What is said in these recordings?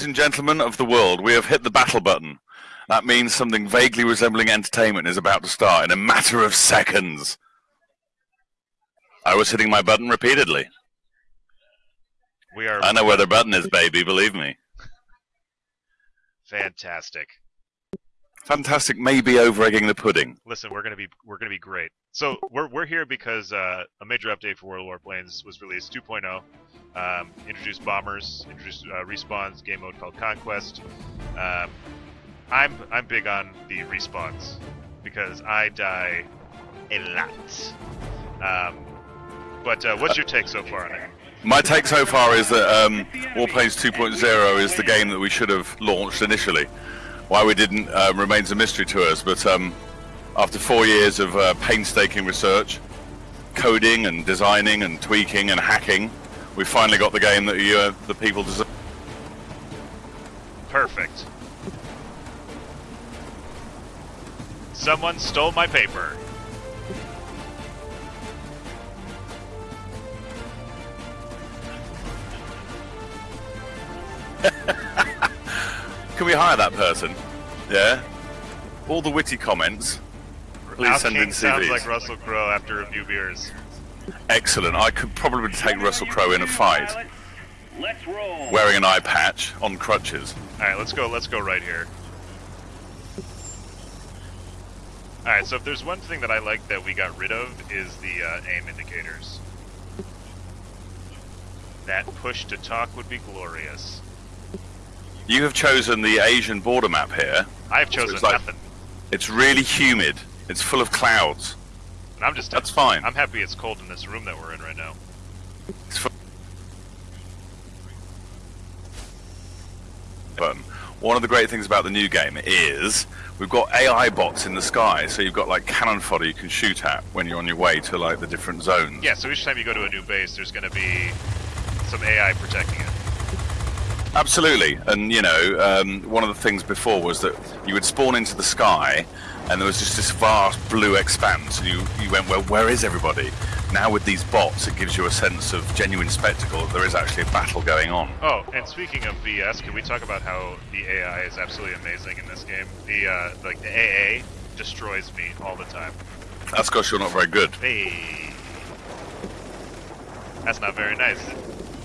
Ladies and gentlemen of the world, we have hit the battle button. That means something vaguely resembling entertainment is about to start in a matter of seconds. I was hitting my button repeatedly. We are I know where the button is, baby, believe me. fantastic. Fantastic, maybe over egging the pudding. Listen, we're gonna be we're gonna be great. So we're we're here because uh, a major update for World of Warplanes was released 2.0. Um, introduced bombers, introduced uh, respawns, game mode called Conquest. Um, I'm I'm big on the respawns because I die a lot. Um, but uh, what's your take so far on it? My take so far is that um, Warplanes 2.0 is the game that we should have launched initially. Why we didn't uh, remains a mystery to us, but um, after four years of uh, painstaking research, coding and designing and tweaking and hacking, we finally got the game that you, uh, the people deserve. Perfect. Someone stole my paper. Can we hire that person? Yeah? All the witty comments. Please Al send in King sounds like Russell Crowe after a few beers. Excellent. I could probably take Russell Crowe in a fight Let's roll. wearing an eye patch on crutches. All right, let's go. Let's go right here. All right, so if there's one thing that I like that we got rid of is the uh, aim indicators. That push to talk would be glorious. You have chosen the Asian border map here. I've chosen it's like- nothing. It's really humid. It's full of clouds. And I'm just. That's fine. I'm happy it's cold in this room that we're in right now. One of the great things about the new game is we've got AI bots in the sky, so you've got like cannon fodder you can shoot at when you're on your way to like the different zones. Yeah, so each time you go to a new base, there's going to be some AI protecting it. Absolutely, and you know, um, one of the things before was that you would spawn into the sky, and there was just this vast blue expanse, and you you went, well, where is everybody? Now with these bots, it gives you a sense of genuine spectacle. that There is actually a battle going on. Oh, and speaking of VS, can we talk about how the AI is absolutely amazing in this game? The uh, like the AA destroys me all the time. That's because you're not very good. Hey, that's not very nice.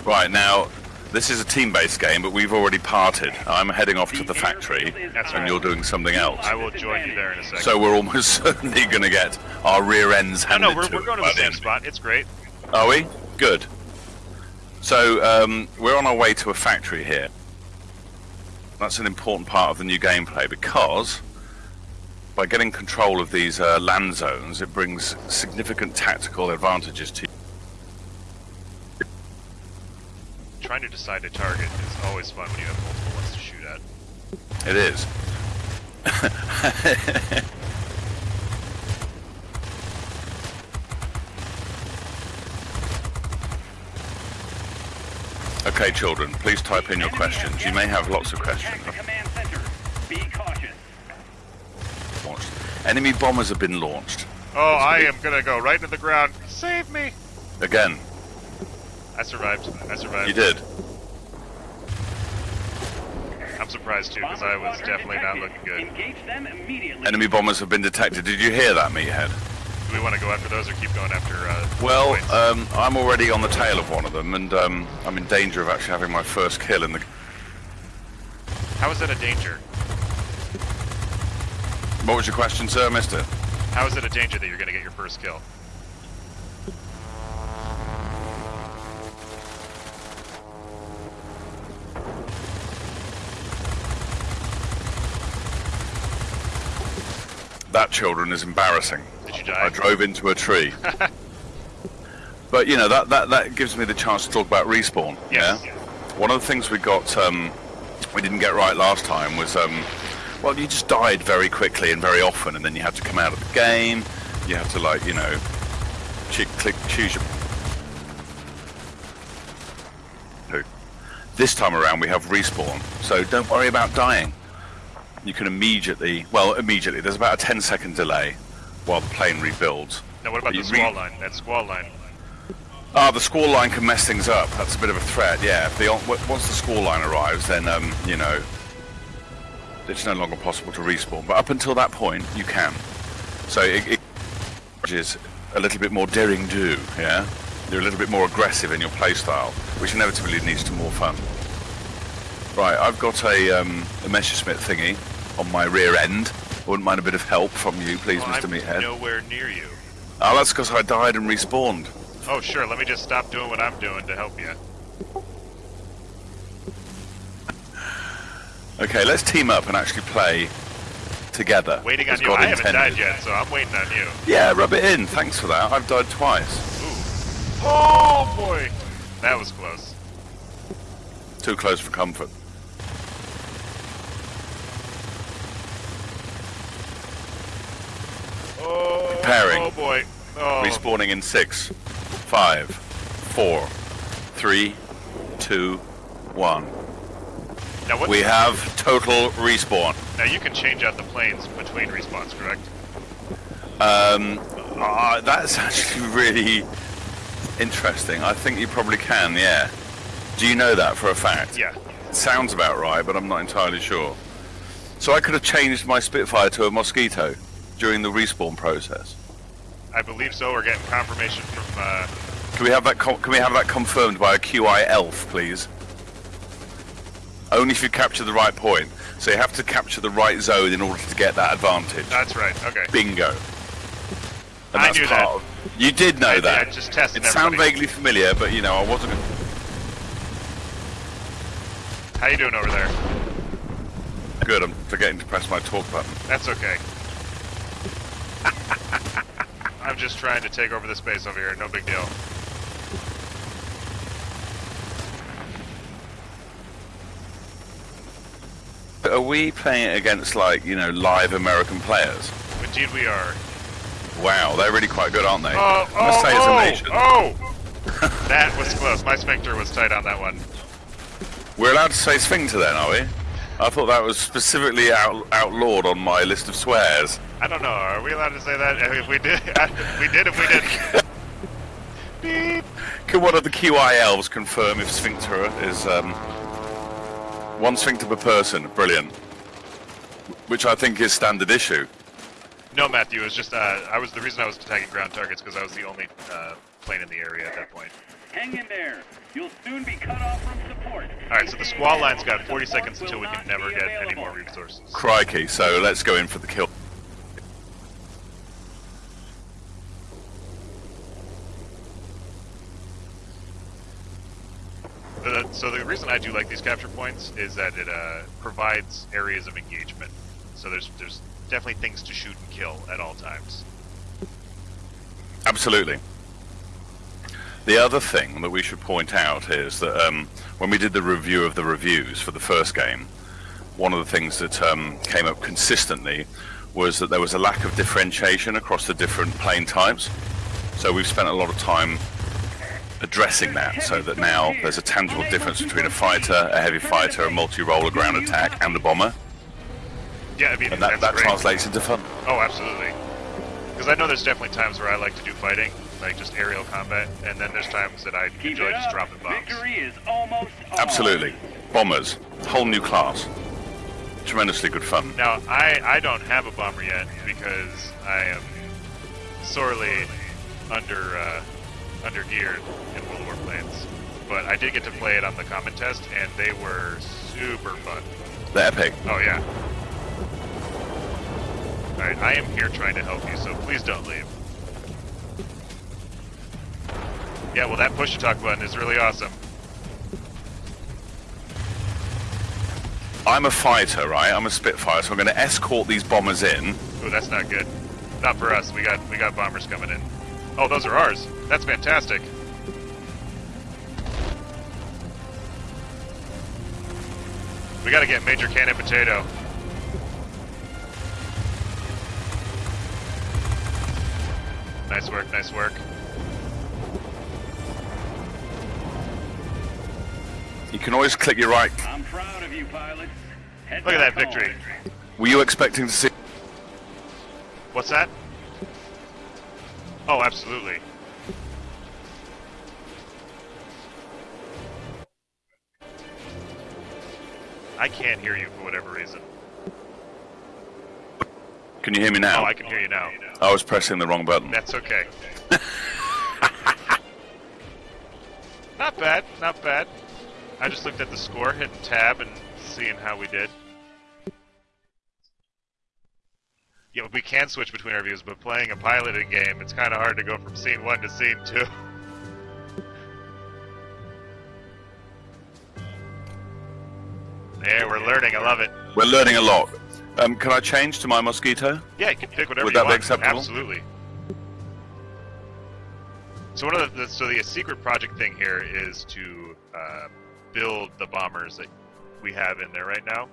Right now, this is a team-based game, but we've already parted. I'm heading off to the factory, That's and right. you're doing something else. I will join you there in a second. So we're almost certainly going to get our rear ends no, handed no, we're, to we're going to the same spot. It's great. Are we? Good. So um, we're on our way to a factory here. That's an important part of the new gameplay because by getting control of these uh, land zones, it brings significant tactical advantages to you. Trying to decide a target is always fun when you have multiple ones to shoot at. It is. okay, children, please type in your questions. You may have lots of questions. Protect the command center. Be cautious. Launched. Enemy bombers have been launched. Oh, I am gonna go right into the ground. Save me! Again, I survived. I survived. you did. I'm surprised too because I was Bomber definitely not looking good. Engage them immediately. Enemy bombers have been detected. Did you hear that, meathead? Do we want to go after those or keep going after? Uh, Well, um, I'm already on the tail of one of them, and um, I'm in danger of actually having my first kill in the. how is that a danger? What was your question, sir, Mister? How is it a danger that you're gonna get your first kill? That children is embarrassing. Did you die? I drove into a tree. but you know that, that that gives me the chance to talk about respawn. Yes. Yeah. One of the things we got um, we didn't get right last time was um, well you just died very quickly and very often, and then you had to come out of the game. You have to like you know ch- click choose your. This time around we have respawn, so don't worry about dying. You can immediately, well, immediately. There's about a 10 second delay while the plane rebuilds. Now what about the squall line? That squall line. Ah, the squall line can mess things up. That's a bit of a threat. Yeah. If the, once the squall line arrives, then um, you know it's no longer possible to respawn. But up until that point, you can. So it, it is a little bit more daring do. Yeah. You're a little bit more aggressive in your playstyle, which inevitably leads to more fun. Right, I've got a, um, a Messerschmitt thingy on my rear end. I wouldn't mind a bit of help from you, please, Well, Mr. I'm Meathead. nowhere near you. Oh, that's because I died and respawned. Oh, sure. Let me just stop doing what I'm doing to help you. Okay, let's team up and actually play together. Waiting on you. God I haven't died yet, so I'm waiting on you. Yeah, rub it in. Thanks for that. I've died twice. Ooh. Oh boy, that was close. Too close for comfort. Oh, Preparing. Oh boy. Oh. Respawning in six, five, four, three, two, one. Now what? We have total respawn. Now you can change out the planes between respawns, correct? Um, uh, that's actually really interesting. I think you probably can, yeah. Do you know that for a fact? Yeah. Sounds about right, but I'm not entirely sure. So I could have changed my Spitfire to a Mosquito during the respawn process. I believe so. We're getting confirmation from. Uh, Can we have that? Can we have that confirmed by a QI elf, please? Only if you capture the right point. So you have to capture the right zone in order to get that advantage. that's right. Okay. Bingo. And I that's knew part that. Of, you did know I- that. I just tested It sounded vaguely familiar, but you know I wasn't. How you doing over there? Good. I'm forgetting to press my talk button. That's okay. I'm just trying to take over the space over here. No big deal. Are we playing it against like you know live American players? Indeed, we are. Wow, they're really quite good, aren't they? Oh, must oh, say it's oh, amazing. oh! that was close. My sphincter was tight on that one. We're allowed to say sphincter then, are we? I thought that was specifically out, outlawed on my list of swears. I don't know. Are we allowed to say that? If we did, we did. If we didn't, beep. Can one of the QI elves confirm if sphincter is um, one sphincter per person? Brilliant. Which I think is standard issue. No, Matthew. It was just. Uh, I was the reason I was attacking ground targets because I was the only uh, plane in the area at that point. Hang in there. You'll soon be cut off from support. All right. So the squall line's got 40 seconds until we can never get any more resources. Crikey, so let's go in for the kill. Uh, so the reason I do like these capture points is that it uh, provides areas of engagement. So there's there's definitely things to shoot and kill at all times. Absolutely. The other thing that we should point out is that um, when we did the review of the reviews for the first game, one of the things that um, came up consistently was that there was a lack of differentiation across the different plane types. So we've spent a lot of time addressing that so that now there's a tangible difference between a fighter, a heavy fighter, a multi-roller ground attack, and a bomber. Yeah, I mean And that, that translates into fun. Oh, absolutely. Because I know there's definitely times where I like to do fighting, like just aerial combat, and then there's times that I Keep enjoy just up. dropping bombs. Victory is almost on. Absolutely. Bombers, whole new class. Tremendously good fun. Now, I, I don't have a bomber yet because I am sorely under uh, under geared in World War planes. But I did get to play it on the common test, and they were super fun. They're epic. Oh yeah. All right, I am here trying to help you, so please don't leave. Yeah, well, that push to talk button is really awesome. I'm a fighter, right? I'm a Spitfire, so I'm going to escort these bombers in. Oh, that's not good. Not for us. We got we got bombers coming in. Oh, those are ours. That's fantastic. We got to get Major Cannon Potato. Nice work. Nice work. You can always click your right. I'm proud of you, pilots. Head Look at that back victory. Were you expecting to see? What's that? Oh, absolutely. I can't hear you for whatever reason. Can you hear me now? Oh, I can hear you now. I was pressing the wrong button. That's okay. not bad, not bad. I just looked at the score, hitting tab, and seeing how we did. Yeah, we can switch between our views, but playing a piloting game, it's kind of hard to go from scene one to scene two. There, we're learning. I love it. We're learning a lot. Um, can I change to my mosquito? Yeah, you can pick whatever Would you that be want. acceptable? Absolutely. So one of the, the so the secret project thing here is to uh, build the bombers that we have in there right now.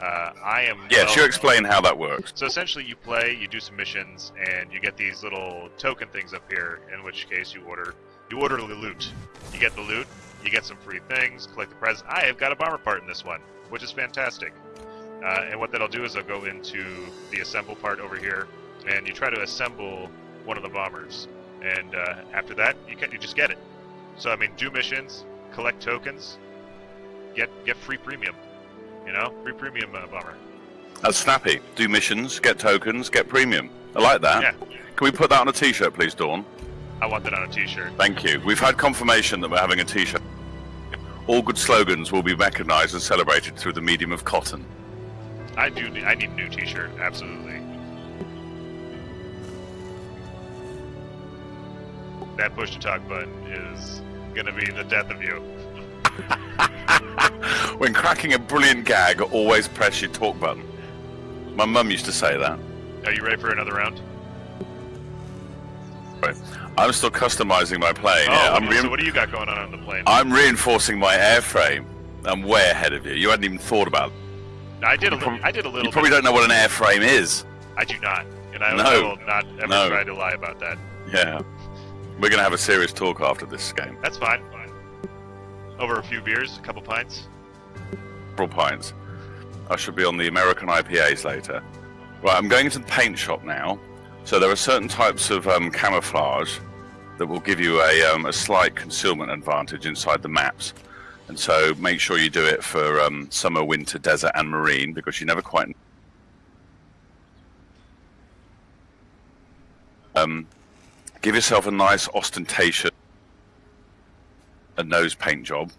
Uh, I am. Yes, well- you explain how that works. So essentially, you play, you do some missions, and you get these little token things up here. In which case, you order you order the loot. You get the loot, you get some free things, collect the prize. I have got a bomber part in this one, which is fantastic. Uh, and what that'll do is I'll go into the assemble part over here, and you try to assemble one of the bombers. And uh, after that, you can, you just get it. So I mean, do missions, collect tokens, get get free premium. You know, free premium uh, bomber. That's snappy. Do missions, get tokens, get premium. I like that. Yeah, Can we put that on a t-shirt, please, Dawn? I want that on a T-shirt. Thank you. We've had confirmation that we're having a t-shirt. All good slogans will be recognized and celebrated through the medium of cotton. I do. Need, I need a new T-shirt. Absolutely. That push to talk button is gonna be the death of you. When cracking a brilliant gag, always press your talk button. My mum used to say that. Are you ready for another round? Right. I'm still customizing my plane. oh, yeah, I'm, so what do you got going on on the plane? I'm reinforcing my airframe. I'm way ahead of you. You hadn't even thought about it. I did a little. I did a little. You probably bit. don't know what an airframe is. I do not, and I, No. Will not ever No. try to lie about that. Yeah. We're going to have a serious talk after this game. That's fine. Over a few beers, a couple pints. Several pints. I should be on the American IPAs later. Right, I'm going into the paint shop now. So there are certain types of um, camouflage that will give you a, um, a slight concealment advantage inside the maps. And so make sure you do it for um, summer, winter, desert, and marine because you never quite. Um, give yourself a nice ostentatious a nose paint job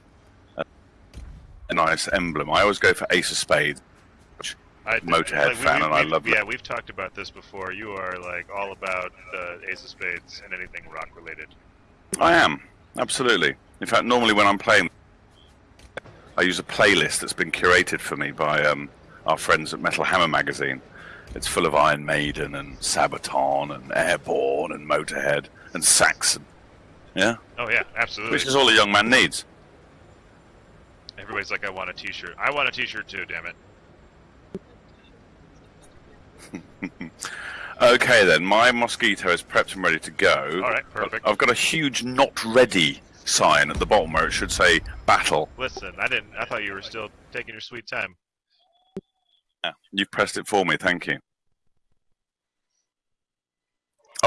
a nice emblem. I always go for Ace of Spades. I, Motorhead we- fan, we- and I love. Yeah, we've talked about this before. You are like all about the Ace of Spades and anything rock related. I am absolutely. In fact, normally when I'm playing, I use a playlist that's been curated for me by um, our friends at Metal Hammer magazine. It's full of Iron Maiden and Sabaton and Airborne and Motorhead and Saxon. Yeah, Oh yeah, absolutely. which is all a young man needs. Everybody's like, I want a T-shirt. I want a T-shirt too. Damn it. Okay, then my mosquito is prepped and ready to go. All right, perfect. I've got a huge "not ready" sign at the bottom where it should say "battle." Listen, I didn't. I thought you were still taking your sweet time. Yeah, you've pressed it for me. Thank you.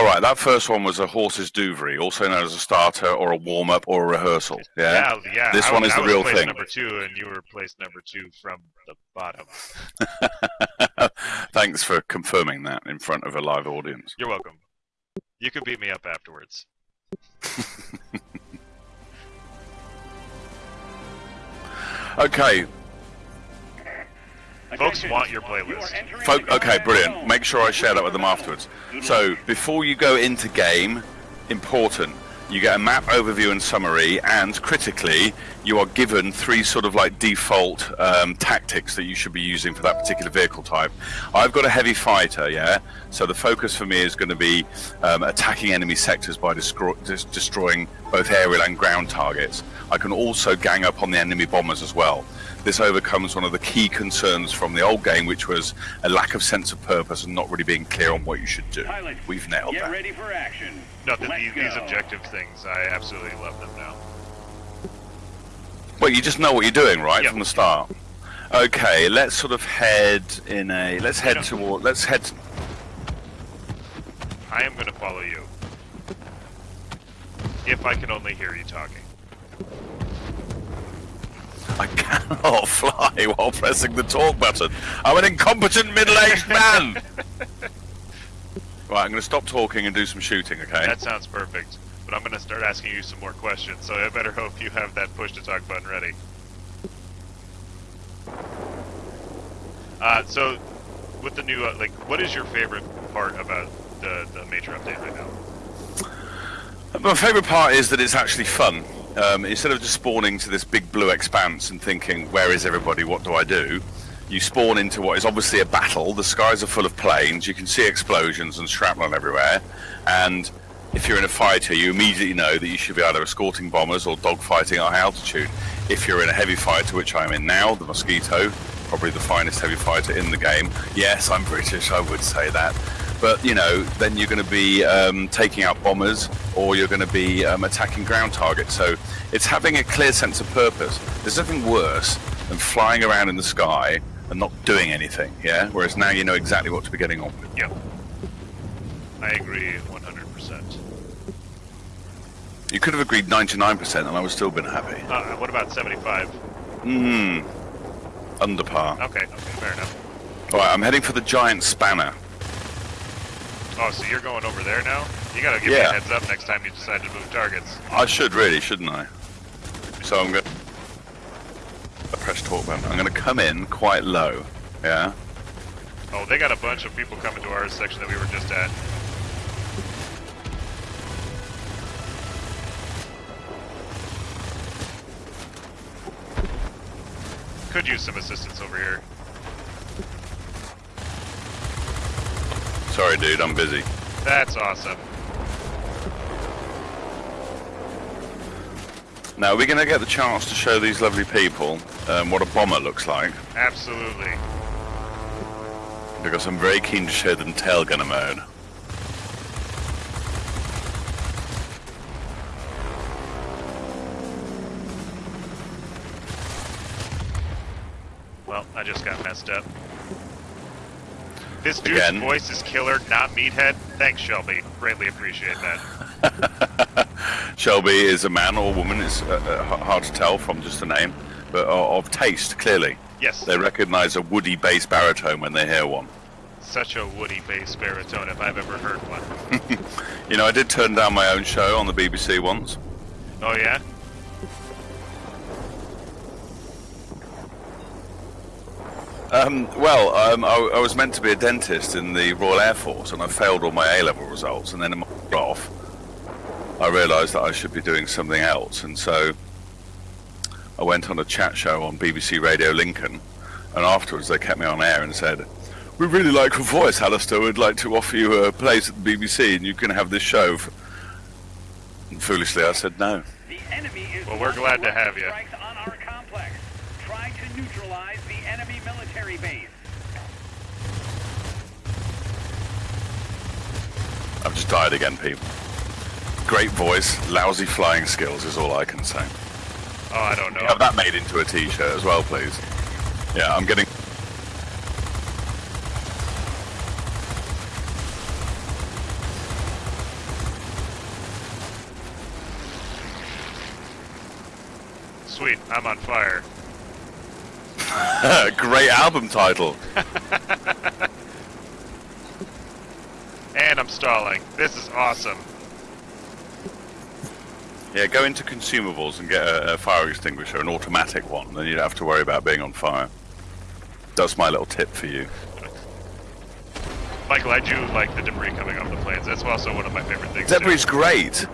All right, that first one was a hors d'oeuvre, also known as a starter or a warm up or a rehearsal. Yeah. yeah. yeah, This I one was- is I the real thing. Number two, and you were placed number two from the bottom. Thanks for confirming that in front of a live audience. You're welcome. You can beat me up afterwards. Okay, Folks want your playlist. folk. Okay, brilliant. Make sure I share that with them afterwards. So before you go into game, important. You get a map overview and summary, and critically, you are given three sort of like default um, tactics that you should be using for that particular vehicle type. I've got a heavy fighter, yeah. So the focus for me is going to be um, attacking enemy sectors by destroying both aerial and ground targets. I can also gang up on the enemy bombers as well. This overcomes one of the key concerns from the old game, which was a lack of sense of purpose and not really being clear on what you should do. Pilots, We've nailed get that. ready for action. No, th- these, these objective things, I absolutely love them now. Well, you just know what you're doing, right, Yep. from the start. Okay, let's sort of head in a. Let's head toward. Let's head. I am going to follow you. If I can only hear you talking. I cannot fly while pressing the talk button. I'm an incompetent middle-aged man. right, I'm going to stop talking and do some shooting. Okay. That sounds perfect. But I'm going to start asking you some more questions, so I better hope you have that push to talk button ready. Uh, so, with the new, uh, like, what is your favorite part about the, the major update right now? My favourite part is that it's actually fun. Um, instead of just spawning to this big blue expanse and thinking, where is everybody, what do I do? You spawn into what is obviously a battle. The skies are full of planes. You can see explosions and shrapnel everywhere. And if you're in a fighter, you immediately know that you should be either escorting bombers or dogfighting at high altitude. If you're in a heavy fighter, which I'm in now, the Mosquito, probably the finest heavy fighter in the game. Yes, I'm British, I would say that but you know, then you're going to be um, taking out bombers or you're going to be um, attacking ground targets. So it's having a clear sense of purpose. There's nothing worse than flying around in the sky and not doing anything. Yeah. Whereas now you know exactly what to be getting on with. Yep. I agree 100%. You could have agreed 99% and I would still been happy. Uh, what about 75? Hmm. Under par. Okay, okay, fair enough. All right, I'm heading for the giant spanner. Oh, so you're going over there now? You gotta give me a heads up next time you decide to move targets. I should really, shouldn't I? So I'm to press talk button. I'm going to come in quite low. Yeah. Oh, they got a bunch of people coming to our section that we were just at. Could use some assistance over here. Sorry, dude. I'm busy. That's awesome. Now we're going to get the chance to show these lovely people um, what a bomber looks like, Absolutely. because I'm very keen to show them tail gunner mode. Well, I just got messed up. This dude's Again. voice is killer, not meathead. Thanks, Shelby. Greatly appreciate that. Shelby is a man or a woman. It's uh, uh, hard to tell from just the name, but uh, of taste clearly. Yes, They recognise a woody bass baritone when they hear one. such a woody bass baritone if I've ever heard one. You know, I did turn down my own show on the BBC once. Oh yeah? Um, well, um, I, I was meant to be a dentist in the Royal Air Force, and I failed all my A-level results. And then in my off, I realised that I should be doing something else, and so I went on a chat show on BBC Radio Lincoln. And afterwards, they kept me on air and said, "We really like your voice, Alistair. We'd like to offer you a place at the BBC, and you can have this show." And foolishly, I said no. Well, we're glad to have ya. Strikes on our complex. Try to neutralize the enemy military base. I've just died again, people. Great voice, lousy flying skills is all I can say. Oh, I don't know. Have that made into a t-shirt as well, please. Yeah, I'm getting. Sweet, I'm on fire. Great album title. And I'm stalling. This is awesome. Yeah, go into consumables and get a, a fire extinguisher, an automatic one. Then you don't have to worry about being on fire. That's my little tip for you. Michael, I do like the debris coming off the planes. That's also one of my favorite things. Debris is great.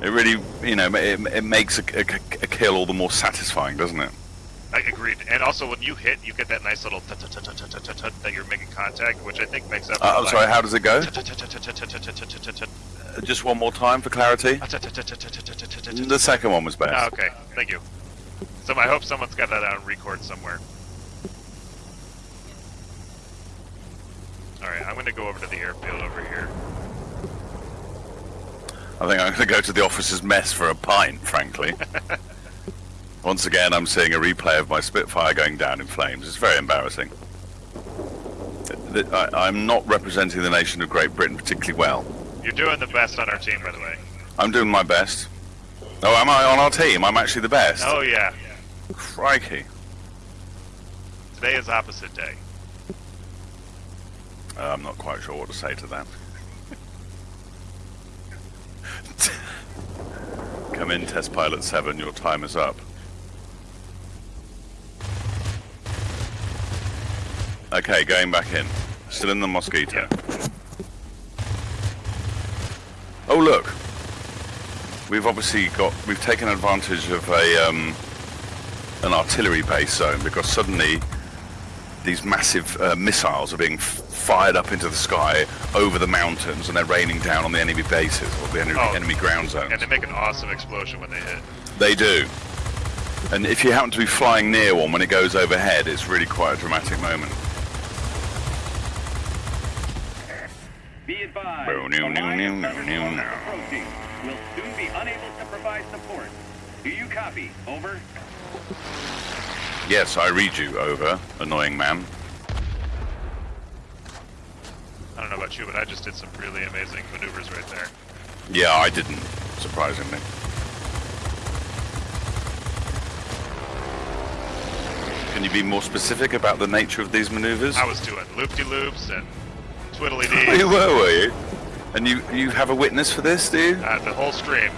It really, you know, it, it makes a, a, a kill all the more satisfying, doesn't it? I agreed. And also, when you hit, you get that nice little that you're making contact, which I think makes up. I'm sorry. How does it go? Just one more time for clarity. The second one was best. Okay, thank you. So I hope someone's got that on record somewhere. All right, I'm going to go over to the airfield over here. I think I'm going to go to the officer's mess for a pint, frankly. Once again, I'm seeing a replay of my Spitfire going down in flames. It's very embarrassing. Th- th- I, I'm not representing the nation of Great Britain particularly well. You're doing the best on our team, by the way. I'm doing my best. Oh, am I on our team? I'm actually the best. Oh yeah, Crikey. Today is opposite day. Uh, I'm not quite sure what to say to that. Come in, test pilot 7, your time is up. Okay, going back in. Still in the Mosquito. Oh look! We've obviously got, we've taken advantage of a, um, an artillery base zone because suddenly these massive uh, missiles are being f- fired up into the sky over the mountains and they're raining down on the enemy bases or the enemy, Oh. enemy ground zones. And they make an awesome explosion when they hit. They do. And if you happen to be flying near one when it goes overhead, it's really quite a dramatic moment. No, no, no, no, no, no. Will soon be unable to provide support. Do you copy? Over. Yes, I read you, over, annoying man. I don't know about you, but I just did some really amazing maneuvers right there. Yeah, I didn't, surprisingly. Can you be more specific about the nature of these maneuvers? I was doing loop-de-loops and twiddly Oh, you dees. were, were you? And you, you have a witness for this, do you? Uh, the whole stream.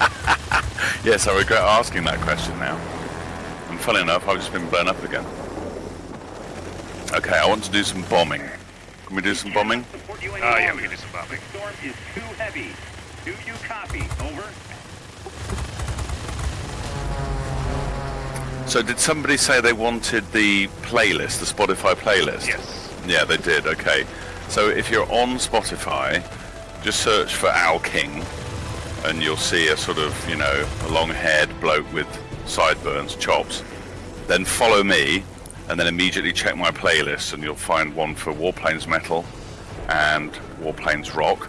Yes, I regret asking that question now. And funny enough, I've just been blown up again. Okay, I want to do some bombing. Can we do some bombing? Support you any Oh, yeah, longer. we can do some bombing. The storm is too heavy. Do you copy? Over. So did somebody say they wanted the playlist, the Spotify playlist? Yes. Yeah, they did. Okay. So if you're on Spotify, just search for Owl King, and you'll see a sort of, you know, a long-haired bloke with sideburns, chops. Then follow me, and then immediately check my playlist, and you'll find one for Warplanes Metal and Warplanes Rock.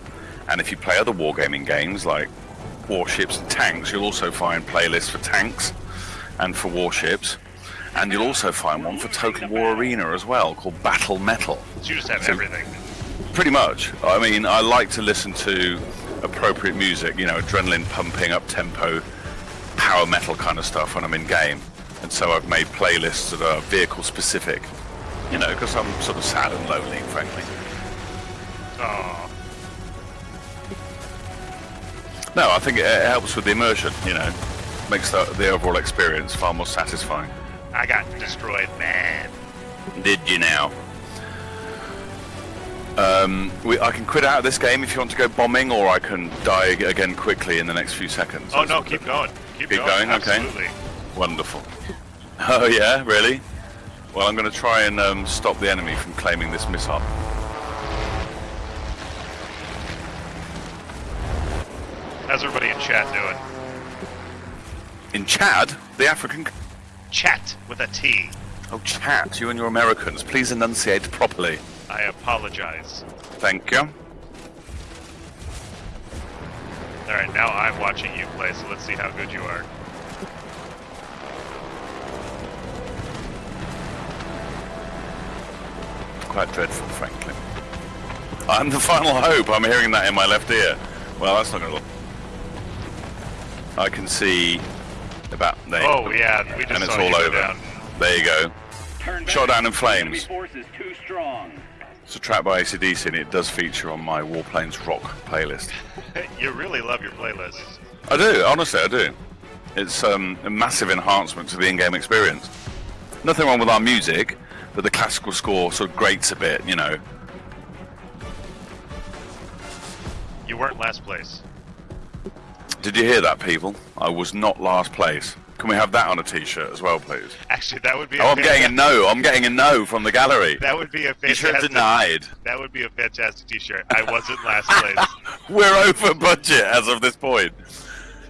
And if you play other wargaming games like warships and tanks, you'll also find playlists for tanks and for warships. And you'll also find one for Total War Arena as well, called Battle Metal. So you just have So- everything. Pretty much. I mean, I like to listen to appropriate music, you know, adrenaline pumping, up tempo, power metal kind of stuff when I'm in game. And so I've made playlists that are vehicle specific, you know, because I'm sort of sad and lonely, frankly. Oh, No, I think it, it helps with the immersion, you know, makes the, the overall experience far more satisfying. I got destroyed, man. Did you now? Um, we, I can quit out of this game if you want to go bombing, or I can die again quickly in the next few seconds. Oh That's no, keep going. Keep, Keep going, okay. Absolutely. Wonderful. Oh yeah, really? Well, I'm going to try and um, stop the enemy from claiming this missile. How's everybody in chat doing? In Chad, the African. Chat with a T. Oh, Chad, you and your Americans, please enunciate properly. I apologize. Thank you. All right, now I'm watching you play, so let's see how good you are. Quite dreadful, frankly. I'm the final hope. I'm hearing that in my left ear. Well, that's not going to look. I can see about there. Oh yeah, we just and it's saw all go over. down. There you go. Turn. Shot down in flames. too strong. It's a track by ACDC, and it does feature on my Warplanes Rock playlist. you really love your playlists. I do, honestly, I do. It's um, a massive enhancement to the in-game experience. Nothing wrong with our music, but the classical score sort of grates a bit, you know. You weren't last place. Did you hear that, people? I was not last place. Can we have that on a T-shirt as well, please? Actually, that would be. Oh, I'm getting a no. I'm getting a no from the gallery. That would be a fantastic. denied. That would be a fantastic T-shirt. I wasn't last place. We're over budget as of this point.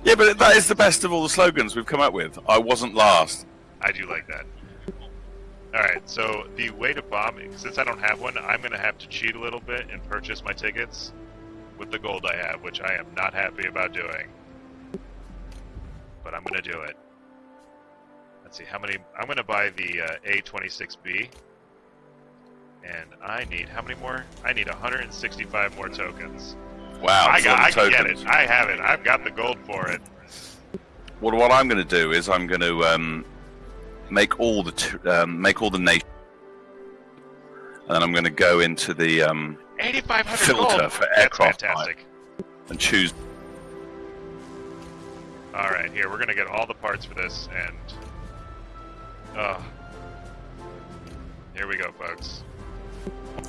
Yeah, but that is the best of all the slogans we've come up with. I wasn't last. I do like that. All right, so the way to bomb, since I don't have one, I'm gonna have to cheat a little bit and purchase my tickets with the gold I have, which I am not happy about doing. But I'm gonna do it. Let's see how many. I'm gonna buy the uh, A26B, and I need how many more? I need 165 more tokens. Wow, I got. I can get it. I have it. I've got the gold for it. Well, what I'm going to do is I'm going to um, make all the t- um, make all the nation, and then I'm going to go into the um, 8,500 Filter gold. for That's aircraft fantastic. and choose. All right, here we're gonna get all the parts for this, and oh, here we go, folks.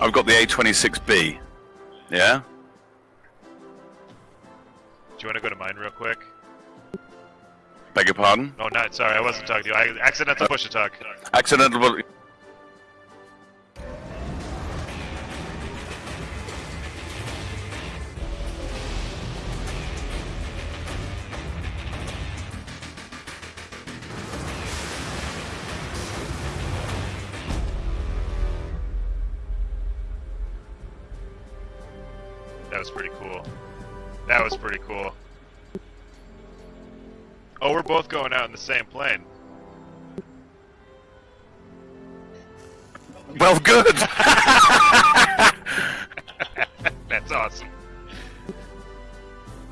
I've got the A26B. Yeah. Do you want to go to mine real quick? Beg your pardon. Oh, not sorry, I wasn't talking to you. I accidental push to talk. Accidental. Was pretty cool. That was pretty cool. Oh, we're both going out in the same plane. Well, good. That's awesome.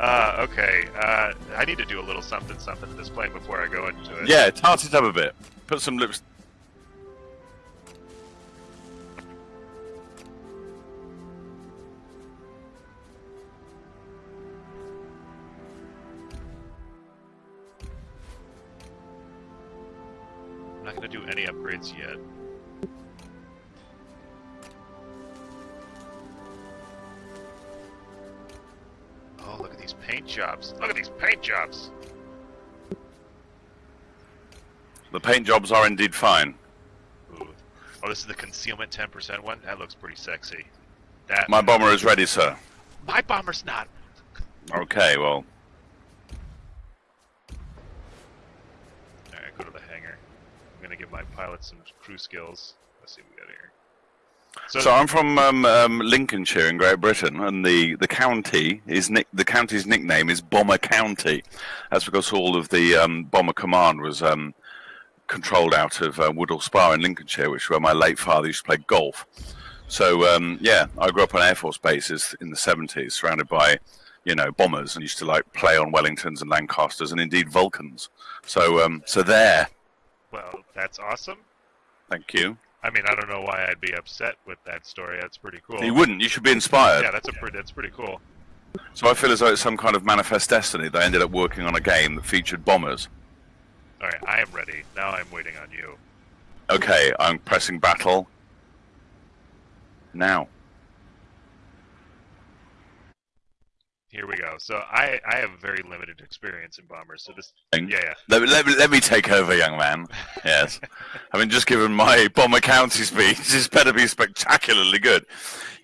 Uh, okay. Uh, I need to do a little something something to this plane before I go into it. yeah, tart it up a bit. Put some lips. Paint jobs are indeed fine. Ooh. Oh, this is the concealment 10% one? That looks pretty sexy. That My bomber is ready, sir. My bomber's not. Okay, well, Alright, go to the hangar. I'm gonna give my pilot some crew skills. Let's see what we got here. So, So I'm from um, um, Lincolnshire in Great Britain, and the, the county is nick- the county's nickname is Bomber County. That's because all of the um, bomber command was um, controlled out of uh, Woodhall Spa in Lincolnshire, which is where my late father used to play golf. So um, yeah, I grew up on air force bases in the 70s, surrounded by you know bombers, and used to like play on Wellingtons and Lancasters, and indeed Vulcans. So um, so there, well, that's awesome. thank you. I mean, I don't know why I'd be upset with that story. That's pretty cool. You wouldn't. You should be inspired. Yeah, that's a pretty. That's pretty cool. So I feel as though it's some kind of manifest destiny that I ended up working on a game that featured bombers. All right, I am ready. Now I'm waiting on you. Okay, I'm pressing battle. Now. Here we go. So I I have very limited experience in bombers. So this. Yeah, yeah. Let, me- let, me- let me take over, young man. Yes. I mean, just given my Bomber County speech, this better be spectacularly good.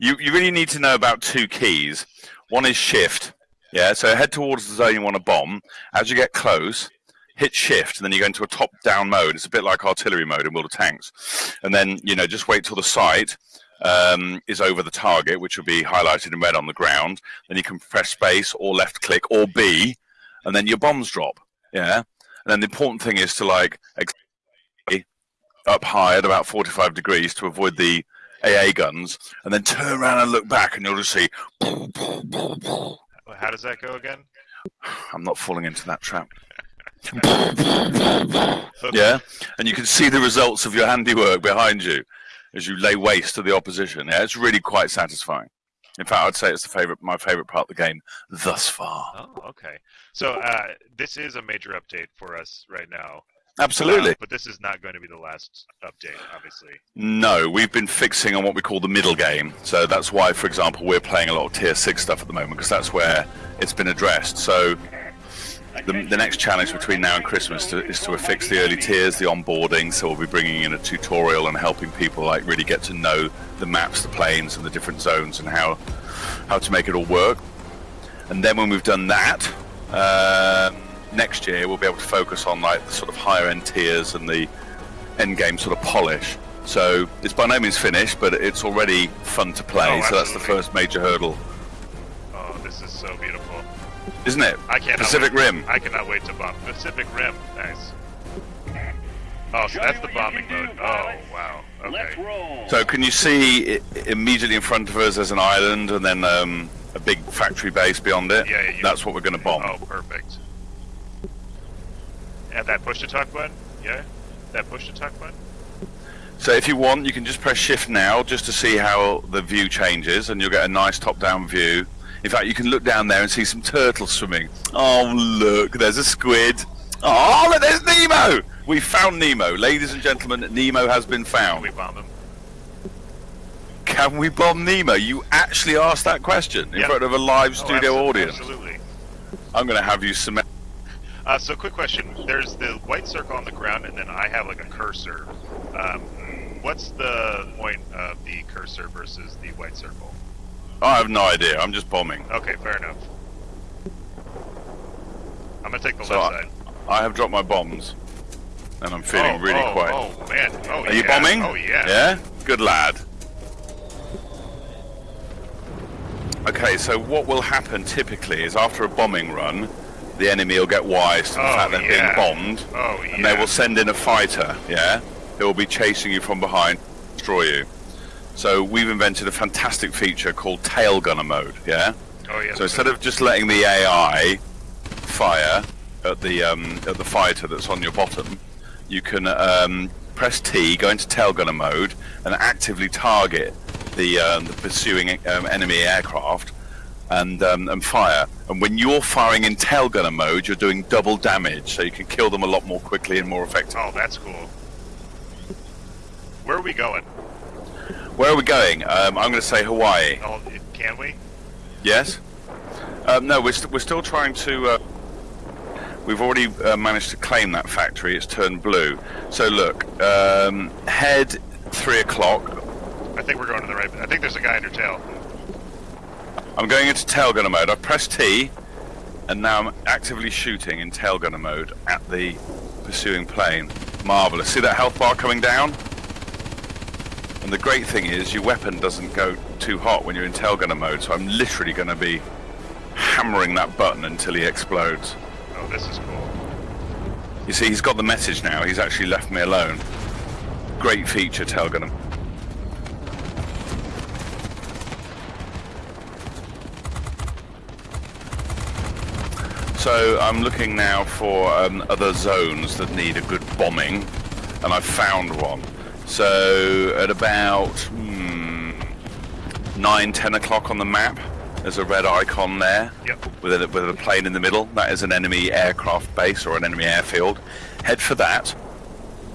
You, you really need to know about two keys. One is shift. Yeah, so head towards the zone you want to bomb. As you get close, hit shift, and then you go into a top-down mode. It's a bit like artillery mode in World of Tanks. And then, you know, just wait till the sight um, is over the target, which will be highlighted in red on the ground. Then you can press space or left click or B, and then your bombs drop. Yeah. And then the important thing is to like up high at about 45 degrees to avoid the AA guns, and then turn around and look back, and you'll just see. How does that go again? I'm not falling into that trap. yeah, and you can see the results of your handiwork behind you as you lay waste to the opposition. Yeah, it's really quite satisfying. In fact, I'd say it's the favorite, my favorite part of the game thus far. Oh, okay. So uh, this is a major update for us right now. Absolutely. Uh, but this is not going to be the last update, obviously. No, we've been fixing on what we call the middle game. So that's why, for example, we're playing a lot of tier six stuff at the moment because that's where it's been addressed. So the, the next challenge between now and Christmas to, is to affix the early tiers, the onboarding. So we'll be bringing in a tutorial and helping people like really get to know the maps, the planes, and the different zones and how how to make it all work. And then when we've done that, um, next year we'll be able to focus on like the sort of higher end tiers and the end game sort of polish. So it's by no means finished, but it's already fun to play. Oh, so that's the first major hurdle, this is so beautiful. isn't it? I can't. Pacific Rim. I cannot wait to bomb Pacific Rim. Nice. Oh, so that's the bombing mode. Oh, wow. Let's Okay. roll. So can you see i immediately in front of us there's an island and then um, a big factory base beyond it? Yeah, yeah, you- That's what we're going to bomb. Oh, perfect. At that push to talk button? Yeah? That push to talk button? So if you want, you can just press shift now just to see how the view changes and you'll get a nice top-down view. In fact, you can look down there and see some turtles swimming. Oh, look, there's a squid. Oh, look, there's Nemo! We found Nemo. Ladies and gentlemen, Nemo has been Can found. we bomb him? Can we bomb Nemo? You actually asked that question in Yep. front of a live Oh, studio absolutely, audience. Absolutely. I'm going to have you cement. Uh, so, quick question. There's the white circle on the ground, and then I have like a cursor. Um, what's the point of the cursor versus the white circle? I have no idea. I'm just bombing. Okay, fair enough. I'm gonna take the So left I, side. I have dropped my bombs, and I'm feeling oh, really oh, quiet. Oh man! Oh Are yeah. you bombing? Oh yeah. Yeah? Good lad. Okay, so what will happen typically is after a bombing run, the enemy will get wise to the Oh, fact they're yeah. being bombed, Oh yeah. and they will send in a fighter, yeah? Who will be chasing you from behind, destroy you. So we've invented a fantastic feature called tail gunner mode, yeah? Oh yeah. So instead of just letting the AI fire at the um, at the fighter that's on your bottom, you can um, press T, go into tail gunner mode, and actively target the, um, the pursuing um, enemy aircraft and um, and fire. And when you're firing in tail gunner mode, you're doing double damage, so you can kill them a lot more quickly and more effectively. Oh, that's cool. Where are we going? Where are we going? Um, I'm going to say Hawaii. Oh, can we? Yes. Um, no, we're, st- we're still trying to. Uh, we've already uh, managed to claim that factory. It's turned blue. So look, um, head three o'clock. I think we're going in the right. I think there's a guy in your tail. I'm going into tail gunner mode. I've pressed T, and now I'm actively shooting in tail gunner mode at the pursuing plane. Marvelous. See that health bar coming down? And the great thing is, your weapon doesn't go too hot when you're in tail gunner mode. So I'm literally going to be hammering that button until he explodes. Oh, this is cool. You see, he's got the message now. He's actually left me alone. Great feature, tail gunner. So I'm looking now for um, other zones that need a good bombing, and I've found one. So at about hmm, 9, 10 o'clock on the map, there's a red icon there Yep. with a, with a plane in the middle. That is an enemy aircraft base or an enemy airfield. Head for that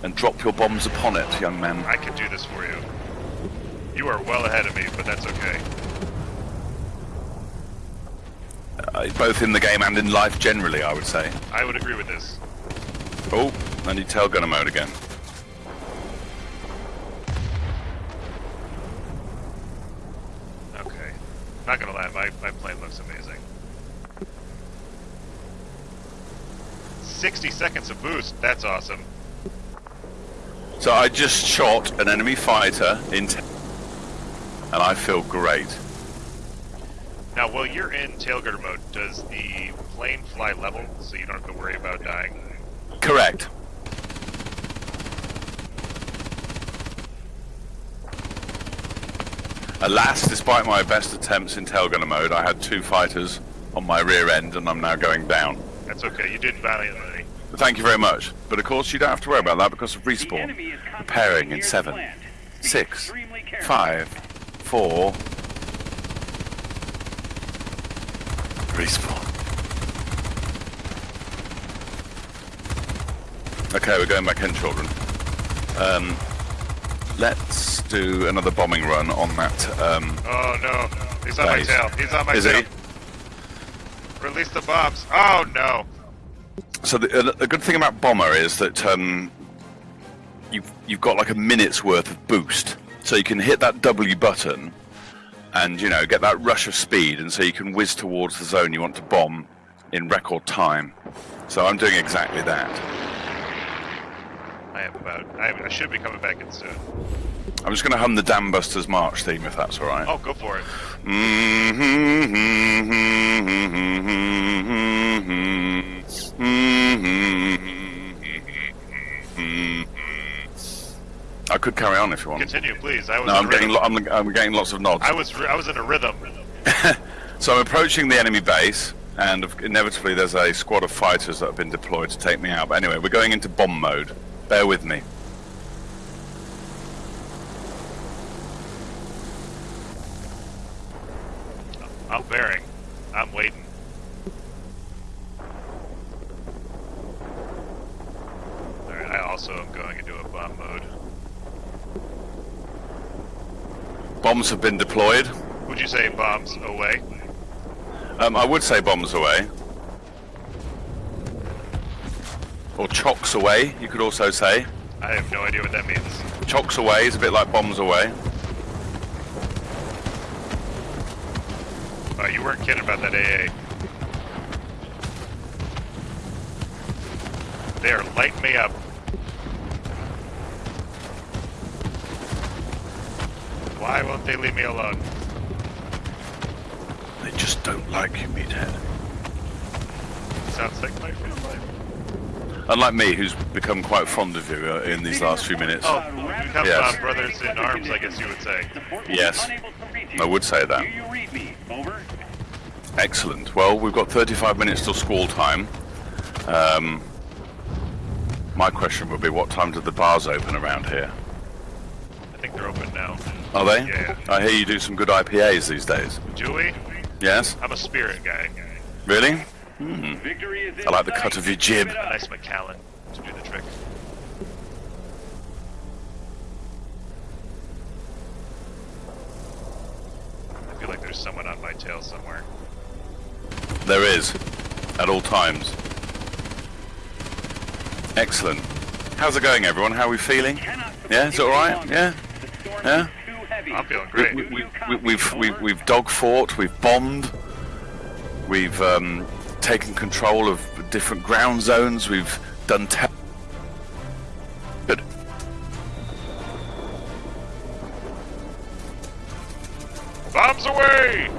and drop your bombs upon it, young man. I can do this for you. You are well ahead of me, but that's okay. Uh, both in the game and in life generally, I would say. I would agree with this. Oh, I need tail gunner mode again. Okay. Not gonna lie, my, my plane looks amazing. 60 seconds of boost, that's awesome. So I just shot an enemy fighter in, and I feel great. Now, while you're in tail gunner mode, does the plane fly level so you don't have to worry about dying? Correct. Alas, despite my best attempts in tail gunner mode, I had two fighters on my rear end, and I'm now going down. That's okay, you did valiantly. Thank you very much. But of course, you don't have to worry about that because of respawn. Preparing in concentrating near the seven, six, five, four. Respawn. Okay, we're going back in, children. Um, let's do another bombing run on that. Um, Oh no, he's on my tail, he's on my is tail. he? Release the bombs. Oh no! So the, the good thing about bomber is that um, you've you've got like a minute's worth of boost, so you can hit that W button, and you know get that rush of speed, and so you can whiz towards the zone you want to bomb in record time. So I'm doing exactly that. I have about. I, I should be coming back in soon. I'm just going to hum the Dam Busters March theme if that's all right. Oh, go for it. I could carry on if you want. Continue, please. I was no, I'm getting, I'm, I'm getting lots of nods. I was. I was in a rhythm. So I'm approaching the enemy base. and inevitably there's a squad of fighters that have been deployed to take me out. But anyway, we're going into bomb mode. Bear with me. I'm bearing. I'm waiting. Alright, I also am going into a bomb mode. Bombs have been deployed. Would you say bombs away? Um, I would say bombs away. Or chocks away, you could also say. I have no idea what that means. Chocks away is a bit like bombs away. Oh, you weren't kidding about that AA. They are lighting me up. Why won't they leave me alone? They just don't like you, meathead. Sounds like my real life. Unlike me, who's become quite fond of you uh, in these last few minutes. Oh, we become Yes. brothers in arms, I guess you would say. Yes. unable to reach I would say that. Do you read me? Over. Excellent. Well, we've got 35 minutes till squall time. Um, my question would be, what time do the bars open around here? I think they're open now. Are they? Yeah. I hear you do some good IPAs these days. Do we? Yes? I'm a spirit guy. Really? Victory is in I like the cut of your jib. Keep it up. Nice Macallan to do the trick. I feel like there's someone on my tail somewhere. There is. At all times. Excellent. How's it going, everyone? How are we feeling? Yeah, is it all right? Yeah? Yeah? is too heavy. I'm feeling We, great. we, we, we, we've, we've, we've dog fought, we've bombed, we've um, taken control of different ground zones, we've done. Good. Bombs away!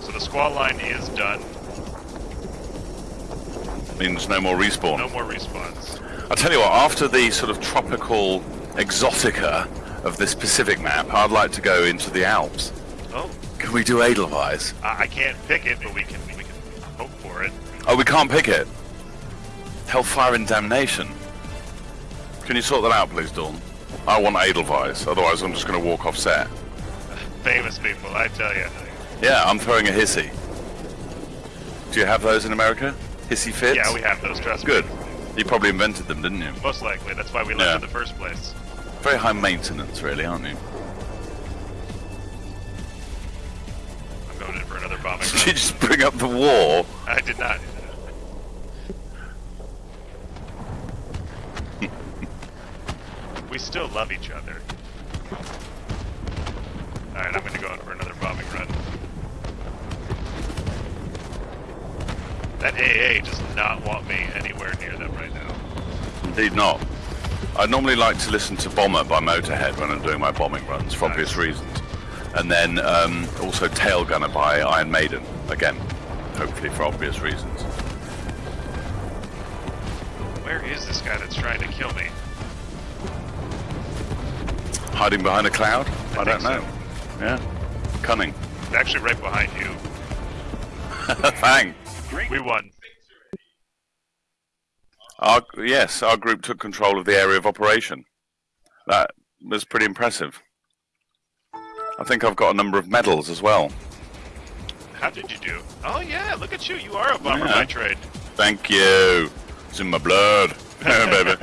So the squad line is done. Means no more respawn. No more respawns. I'll tell you what, after the sort of tropical exotica of this Pacific map, I'd like to go into the Alps. We do Edelweiss? I, I can't pick it, but we can we can hope for it. Oh, we can't pick it. Hellfire and Damnation. Can you sort that out, please, Dawn? I want Edelweiss, otherwise I'm just going to walk off set. Famous people, I tell you. Yeah, I'm throwing a hissy. Do you have those in America? Hissy fits? Yeah, we have those. Trust Good. You probably invented them, didn't you? Most likely. That's why we left Yeah. in the first place. Very high maintenance, really, aren't you? Bombing Did you just bring up the war? I did not. we still love each other. Alright, I'm gonna go in for another bombing run. That AA does not want me anywhere near them right now. Indeed not. I normally like to listen to Bomber by Motorhead when I'm doing my bombing runs, for obvious reasons. And then um, also Tail Gunner by Iron Maiden, again, hopefully for obvious reasons. Where is this guy that's trying to kill me? Hiding behind a cloud? I I, don't know. Yeah. Cunning. Actually right behind you. Great. We won. Our, yes, our group took control of the area of operation. That was pretty impressive. I think I've got a number of medals as well. How did you do? Oh yeah, look at you. You are a bomber Yeah. by trade. Thank you. It's in my blood, baby.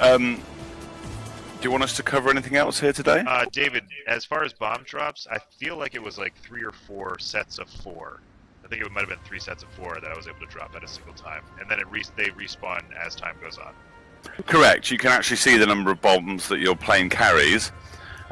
Um, do you want us to cover anything else here today? Uh, David, as far as bomb drops, I feel like it was like three or four sets of four. I think it might have been three sets of four that I was able to drop at a single time, and then it re- they respawn as time goes on. Correct. You can actually see the number of bombs that your plane carries,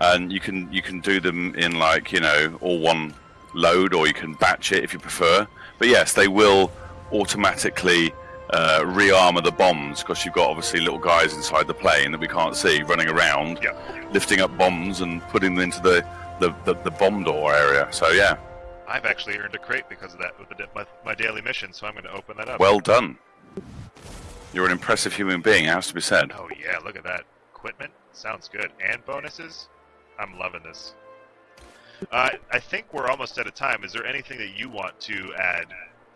and you can you can do them in like you know all one load, or you can batch it if you prefer. But yes, they will automatically uh, rearmor the bombs because you've got obviously little guys inside the plane that we can't see running around, Yeah. lifting up bombs and putting them into the the, the, the bomb door area. So yeah, I've actually earned a crate because of that with the, my, my daily mission, so I'm going to open that up. well done. You're an impressive human being, it has to be said. Oh yeah, look at that equipment. Sounds good. And bonuses. I'm loving this. Uh, I think we're almost out of time. Is there anything that you want to add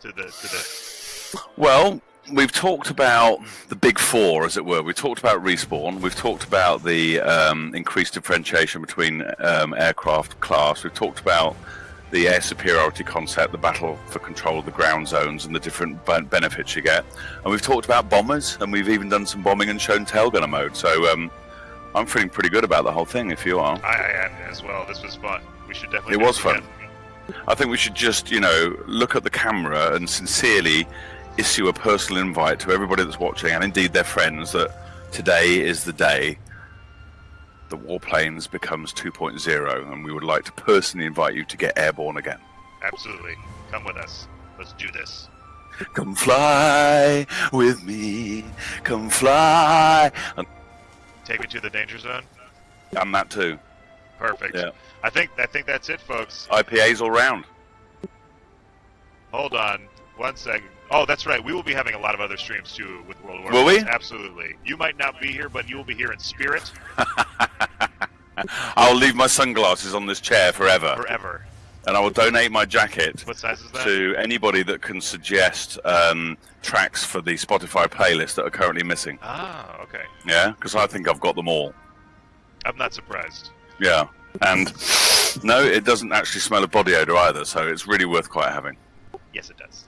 to the to the? Well, we've talked about the big four, as it were. We've talked about respawn. We've talked about the um, increased differentiation between um, aircraft class. We've talked about the air superiority concept, the battle for control of the ground zones, and the different ben- benefits you get. And we've talked about bombers, and we've even done some bombing and shown tailgunner mode. So um, I'm feeling pretty good about the whole thing. If you are. I, I am as well. This was fun. We should definitely. It was fun. I think we should just, you know, look at the camera and sincerely issue a personal invite to everybody that's watching and indeed their friends that today is the day that Warplanes becomes 2.0 and we would like to personally invite you to get airborne again. Absolutely. Come with us. Let's do this. Come fly with me, come fly. Take me to the danger zone. and that too. Perfect. Yeah. I think I think that's it, folks. IPAs all round. Hold on one second. Oh, that's right. We will be having a lot of other streams too with World War. Will we? Absolutely. You might not be here, but you will be here in spirit I'll leave my sunglasses on this chair forever forever. And I will donate my jacket What size is that? to anybody that can suggest um, tracks for the Spotify playlist that are currently missing. Ah, okay. Yeah, because I think I've got them all. I'm not surprised. Yeah, and no, it doesn't actually smell of body odor either, so it's really worth quite having. Yes, it does.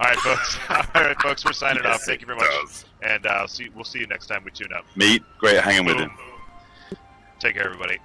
All right, folks. All right, folks. We're signing off. Thank you very much, does. and uh, see. We'll see you next time we tune up. Meet. great hanging with you. Take care, everybody.